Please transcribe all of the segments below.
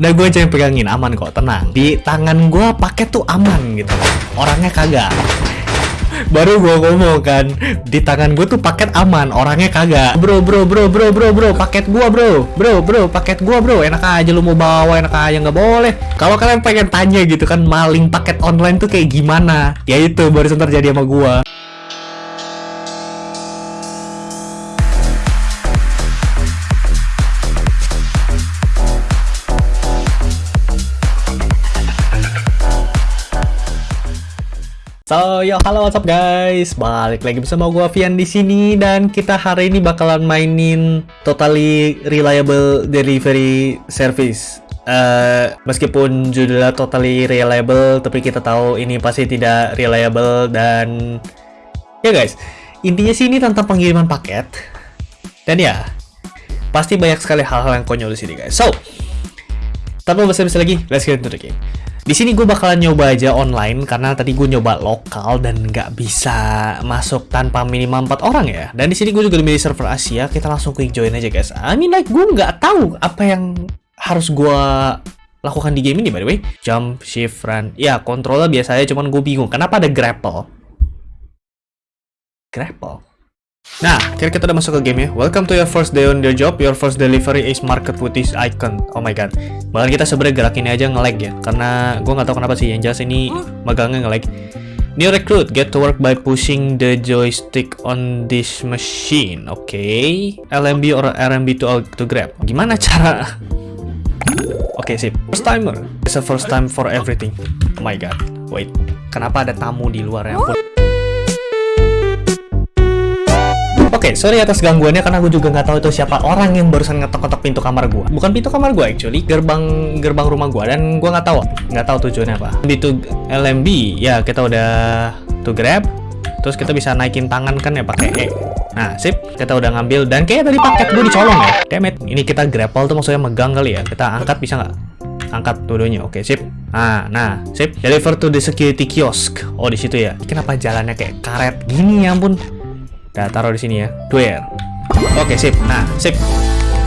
Dan gue aja yang pegangin aman kok, tenang. Di tangan gue paket tuh aman gitu. Orangnya kagak. Baru gue ngomong kan, di tangan gue tuh paket aman, orangnya kagak. Bro, bro, bro, bro, bro, bro, paket gua bro, bro, bro, paket gua bro. Enak aja lu mau bawa, enak aja nggak boleh. Kalau kalian pengen tanya gitu kan, maling paket online tuh kayak gimana? Ya itu barusan terjadi sama gua. So, yo halo what's up guys. Balik lagi bersama gua Vian di sini dan kita hari ini bakalan mainin totally reliable delivery service. Uh, meskipun judulnya totally reliable, tapi kita tahu ini pasti tidak reliable dan ya guys, intinya sih ini tentang pengiriman paket. Dan ya, pasti banyak sekali hal-hal yang konyol di sini guys. So, tanpa basa-basi lagi, let's get into the game. Di sini gue bakalan nyoba aja online karena tadi gue nyoba lokal dan nggak bisa masuk tanpa minimal 4 orang ya. Dan di sini gue juga milih server Asia. Kita langsung quick join aja guys. I mean like gue nggak tahu apa yang harus gue lakukan di game ini by the way. Jump, shift, run. Ya kontrolnya biasa aja cuman gue bingung. Kenapa ada grapple? Grapple? Nah, kira kita udah masuk ke game ya. Welcome to your first day on your job. Your first delivery is market with this icon. Oh my god. Bahkan kita sebenarnya gerak ini aja nge-lag ya. Karena gue nggak tahu kenapa sih. Yang jelas ini megangnya nge-lag. New recruit, get to work by pushing the joystick on this machine. Oke. Okay. LMB or RMB to, to grab. Gimana cara? Oke, okay, sip. First timer. It's a first time for everything. Oh my god. Wait. Kenapa ada tamu di luar ya? Okay, sorry atas gangguannya karena gue juga nggak tahu itu siapa orang yang barusan ngetok-ngetok pintu kamar gue. Bukan pintu kamar gue actually, gerbang gerbang rumah gue dan gue nggak tahu, nggak tahu tujuannya apa. Di to LMB, ya kita udah to grab, terus kita bisa naikin tangan kan ya pakai E. Nah, sip, kita udah ngambil dan kayak tadi paket gue dicolong ya. Demet, ini kita grapple tuh maksudnya megang kali ya. Kita angkat bisa nggak? Angkat dua-duanya. Oke, sip. Nah, nah, sip. Deliver to the security kiosk. Oh, di situ ya. Kenapa jalannya kayak karet gini ya ampun? Kita taruh di sini ya. Duit. Oke, sip. Nah, sip.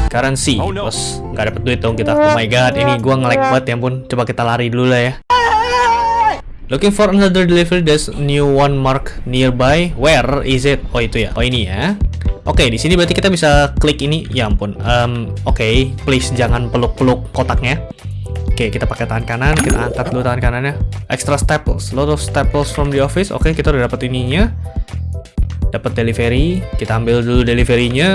Currency. Oh. Bos, nggak dapet duit dong kita. Oh my god, ini gua nge-lag banget ya ampun. Coba kita lari dulu lah ya. Looking for another delivery, there's new one mark nearby. Where is it? Oh itu ya. Oh ini ya. Oke, okay, di sini berarti kita bisa klik ini. Ya ampun. Um, Oke, okay. please jangan peluk-peluk kotaknya. Oke, okay, kita pakai tangan kanan, kita angkat dulu tangan kanannya. Extra staples, lot of staples from the office. Oke, okay, kita udah dapat ininya dapat delivery kita ambil dulu deliverynya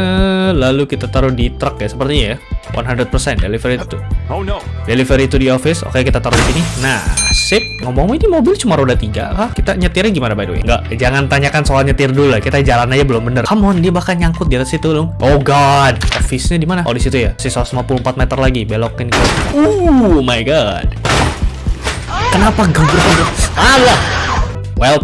lalu kita taruh di truk ya sepertinya ya. 100% delivery to oh no. Delivery to the office oke kita taruh di sini. Nah sip. Ngomong ini mobil cuma roda tiga Hah? kita nyetirnya gimana by the way? Enggak, jangan tanyakan soal nyetir dulu lah. Kita jalan aja belum bener. Come on dia bahkan nyangkut di atas situ dong oh god. Office-nya di mana? Oh di situ ya. Sisa 154 meter lagi belokin ke uh my god. Kenapa gabur Allah well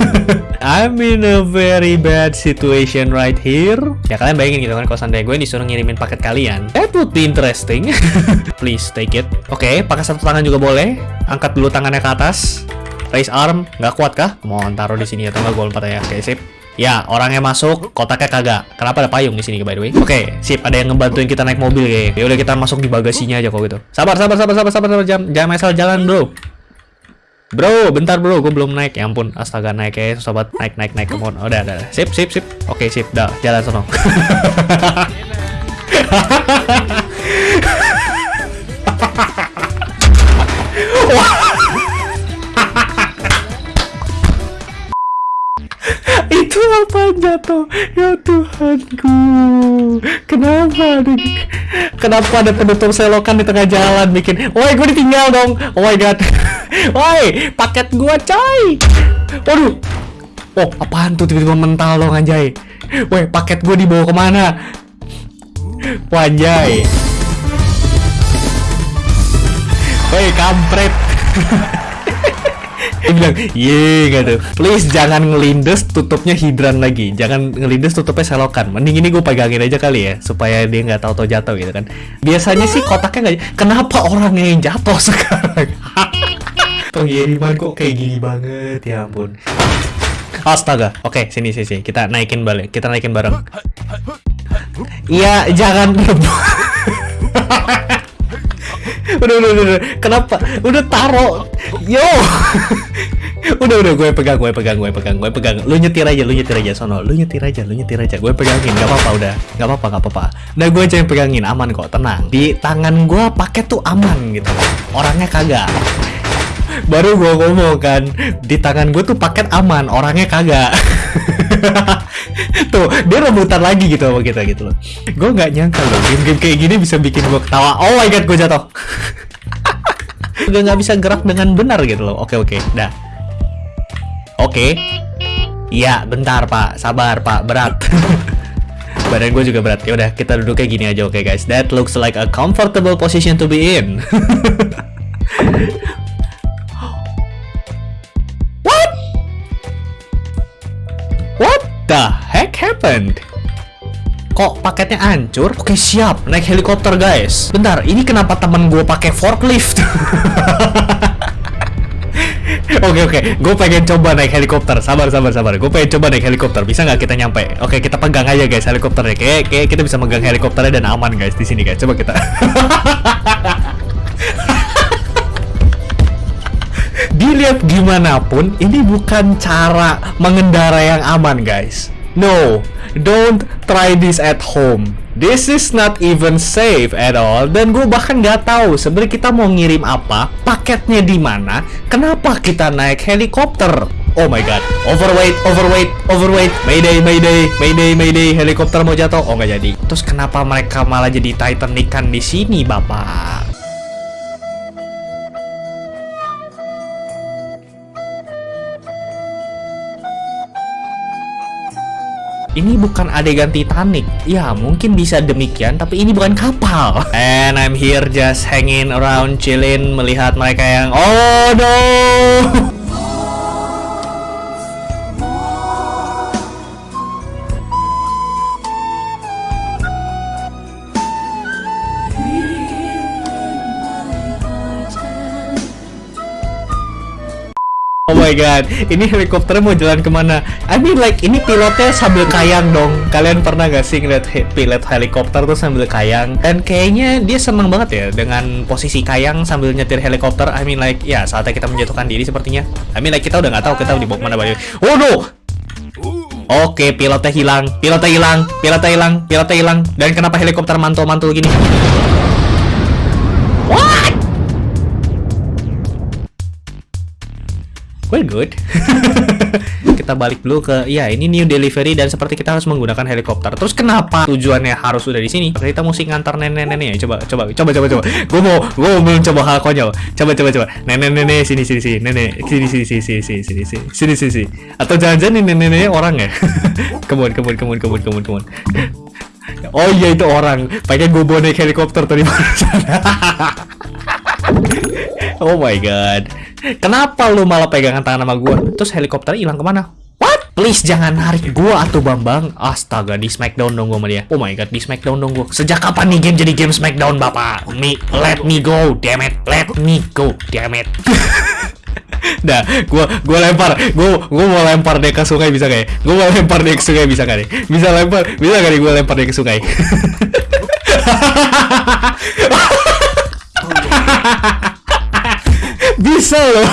I'm in a very bad situation right here ya kalian bayangin gitu kan kalau seandainya gue disuruh ngirimin paket kalian that would be interesting please take it oke okay, pakai satu tangan juga boleh angkat dulu tangannya ke atas raise arm nggak kuat kah mohon taruh di sini atau nggak gue lompat ya oke okay, sip Ya, orangnya masuk, kotaknya kagak. Kenapa ada payung di sini, by the way? Oke, okay, sip. Ada yang ngebantuin kita naik mobil, kayak. Ya udah kita masuk di bagasinya aja kok gitu. Sabar, sabar, sabar, sabar, sabar, sabar. Jangan, jangan masalah jalan, bro. Bro, bentar bro, gue belum naik. Ya ampun, astaga naik ya, sobat. Naik, naik, naik. Come on. Oh, udah, udah. Sip, sip, sip. Oke, sip. Dah, jalan sono. Itu apa jatuh? Ya Tuhanku. Kenapa ada Kenapa ada penutup selokan di tengah jalan bikin? Woi, gue ditinggal dong. Oh my god. Woi, paket gua coy. Waduh. Oh, apaan tuh tiba-tiba mental dong anjay. Woi, paket gua dibawa ke mana? Wanjay. Woi, kampret. Dia bilang, ye gitu. Please jangan ngelindes tutupnya hidran lagi. Jangan ngelindes tutupnya selokan. Mending ini gue pegangin aja kali ya, supaya dia nggak tahu-tahu jatuh gitu kan. Biasanya sih kotaknya nggak. Kenapa orangnya yang jatuh sekarang? pengiriman kok kayak gini banget ya ampun astaga oke sini sini sini kita naikin balik kita naikin bareng iya jangan udah, udah, udah, udah. Kenapa? Udah taro. Yo. udah, udah. Gue pegang, gue pegang, gue pegang, gue pegang. Lu nyetir aja, lu nyetir aja, sono. Lu nyetir aja, lu nyetir aja. Gue pegangin, gak apa-apa udah. Gak apa-apa, gak apa-apa. Nah, gue aja yang pegangin, aman kok, tenang. Di tangan gue paket tuh aman gitu. Orangnya kagak. Baru gue ngomong kan, di tangan gue tuh paket aman, orangnya kagak. tuh dia rebutan lagi gitu sama kita gitu loh. Gue nggak nyangka loh game-game kayak gini bisa bikin gue ketawa. Oh my god gue jatuh. Udah nggak bisa gerak dengan benar gitu loh. Oke oke dah. Oke. Iya bentar pak. Sabar pak. Berat. Badan gue juga berat. Ya udah kita duduk kayak gini aja. Oke okay, guys. That looks like a comfortable position to be in kok paketnya hancur? Oke siap, naik helikopter guys. Bentar, ini kenapa temen gue pakai forklift? Oke oke, gue pengen coba naik helikopter. Sabar sabar sabar. Gue pengen coba naik helikopter. Bisa nggak kita nyampe? Oke kita pegang aja guys helikopternya. Kayak kayak kita bisa megang helikopternya dan aman guys di sini guys. Coba kita. Dilihat gimana pun, ini bukan cara mengendara yang aman guys. No, don't try this at home. This is not even safe at all. Dan gue bahkan nggak tahu sebenarnya kita mau ngirim apa, paketnya di mana, kenapa kita naik helikopter. Oh my god, overweight, overweight, overweight, mayday, mayday, mayday, mayday, helikopter mau jatuh. Oh nggak jadi. Terus kenapa mereka malah jadi Titanican di sini, bapak? Ini bukan adegan Titanic. Ya, mungkin bisa demikian, tapi ini bukan kapal. And I'm here just hanging around, chillin, melihat mereka yang Oh no! Oh my god, ini helikopternya mau jalan ke mana? I mean like, ini pilotnya sambil kayang dong Kalian pernah gak sih ngeliat he pilot helikopter tuh sambil kayang? Dan kayaknya dia seneng banget ya dengan posisi kayang sambil nyetir helikopter I mean like, ya saatnya kita menjatuhkan diri sepertinya I mean like, kita udah gak tahu kita dibawa ke mana balik Oh no! Oke, pilotnya hilang, pilotnya hilang, pilotnya hilang, pilotnya hilang Dan kenapa helikopter mantul-mantul gini? We're good. kita balik dulu ke ya ini new delivery dan seperti kita harus menggunakan helikopter. Terus kenapa tujuannya harus udah di sini? Kita mesti ngantar nenek-nenek ya. Coba coba coba coba coba. Gue mau gue mau mencoba hal konyol. Coba coba coba. Nenek-nenek sini sini sini. Nenek sini sini sini sini sini sini sini sini sini. Atau jangan-jangan nenek-neneknya orang ya? Kemun kemun kemun kemun kemun kemun. Oh iya itu orang. Pengen gue naik helikopter tadi Oh my god. Kenapa lu malah pegangan tangan sama gua? Terus helikopter hilang ke mana? What? Please jangan narik gua atau Bambang. Astaga, di Smackdown dong gua sama dia. Oh my god, di Smackdown dong gua. Sejak kapan nih game jadi game Smackdown, Bapak? Me, let me go, damn it. Let me go, damn it. Dah, gua gua lempar. Gua gua mau lempar dia ke sungai bisa kayak. Gua mau lempar dia ke sungai bisa kali. Bisa lempar, bisa kali gua lempar dia ke sungai. Bisa loh.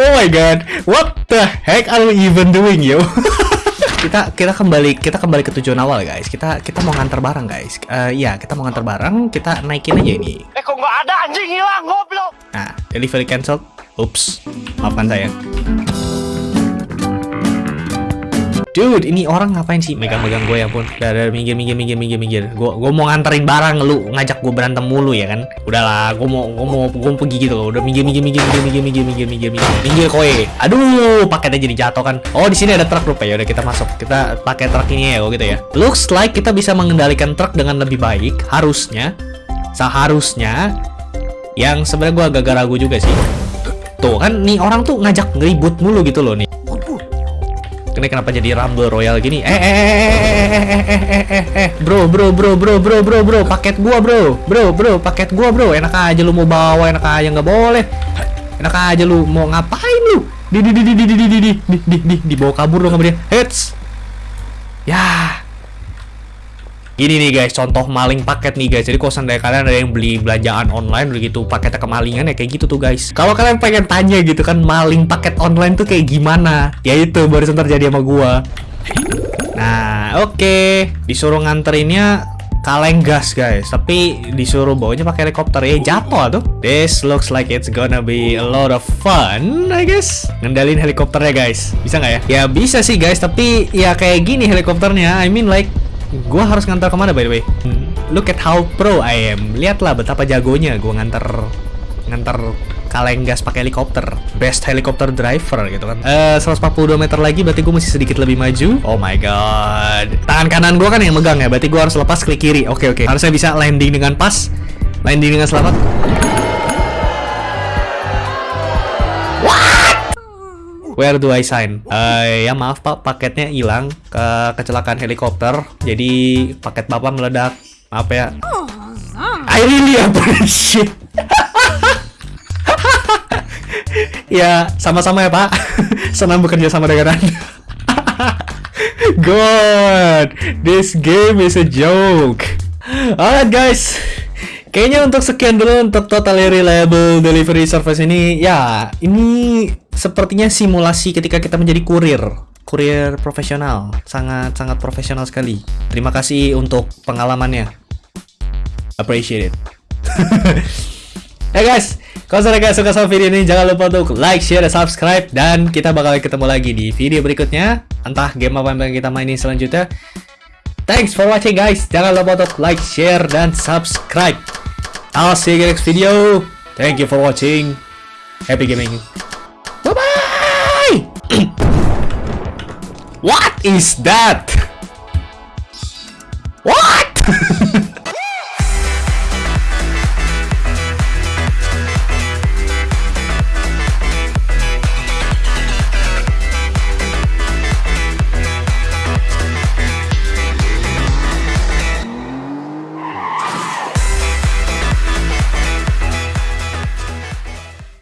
oh my god, what the heck are we even doing yo? kita kita kembali kita kembali ke tujuan awal guys. Kita kita mau ngantar barang guys. Uh, ya kita mau ngantar barang. Kita naikin aja ini. Eh kok nggak ada anjing hilang goblok. Nah delivery cancel. Ups, maafkan saya. Dude, ini orang ngapain sih megang-megang gue ya pun? Udah, udah, minggir, minggir, minggir, minggir, minggir. Gue, gue mau nganterin barang, lu ngajak gue berantem mulu ya kan? Udahlah, gue mau, gue mau, gue mau pergi gitu loh. Udah minggir, minggir, minggir, minggir, minggir, minggir, minggir, minggir, minggir, minggir, koe. Aduh, paketnya jadi jatuh kan? Oh, di sini ada truk rupa ya. Udah kita masuk, kita pakai truk ini ya, oh gitu ya. Looks like kita bisa mengendalikan truk dengan lebih baik, harusnya, seharusnya. Yang sebenarnya gue agak ragu juga sih. Tuh kan, nih orang tuh ngajak ngeribut mulu gitu loh nih. Ini kenapa jadi Rumble Royal gini? Eh, eh, eh, eh, eh, eh, eh, bro, bro, bro, bro, bro, bro, bro, paket gua, bro, bro, bro, paket gua, bro, enak aja lu mau bawa, enak aja nggak boleh, enak aja lu mau ngapain lu? Di, di, di, di, di, di, di, di, di, di, di, dibawa kabur dong sama dia, heads, ya, Ini nih guys, contoh maling paket nih guys. Jadi kalau seandainya kalian ada yang beli belanjaan online begitu paketnya kemalingan ya kayak gitu tuh guys. Kalau kalian pengen tanya gitu kan maling paket online tuh kayak gimana? Ya itu barusan terjadi sama gua. Nah, oke. Disuruh nganterinnya kaleng gas guys tapi disuruh bawanya pakai helikopter ya jatuh tuh this looks like it's gonna be a lot of fun I guess ngendalin helikopternya guys bisa nggak ya ya bisa sih guys tapi ya kayak gini helikopternya I mean like gua harus ngantar ke mana by the way? Hmm, look at how pro I am. Lihatlah betapa jagonya gua ngantar ngantar kaleng gas pakai helikopter. Best helikopter driver gitu kan. Eh 142 meter lagi berarti gue masih sedikit lebih maju. Oh my god. Tangan kanan gue kan yang megang ya berarti gue harus lepas klik kiri. Oke oke. Harusnya bisa landing dengan pas landing dengan selamat Where do I sign? Eh ya maaf pak, paketnya hilang ke kecelakaan helikopter. Jadi paket bapak meledak. Maaf ya. I really appreciate. ya sama-sama ya pak. Senang bekerja sama dengan anda. God, this game is a joke. Alright guys, kayaknya untuk sekian dulu untuk totally reliable delivery service ini. Ya, ini sepertinya simulasi ketika kita menjadi kurir. Kurir profesional, sangat sangat profesional sekali. Terima kasih untuk pengalamannya. Appreciate it. Hey guys, kalau kalian suka sama video ini jangan lupa untuk like, share, dan subscribe dan kita bakal ketemu lagi di video berikutnya. Entah game apa yang kita mainin selanjutnya. Thanks for watching guys. Jangan lupa untuk like, share, dan subscribe. I'll see you in the next video. Thank you for watching. Happy gaming. Bye bye. What is that?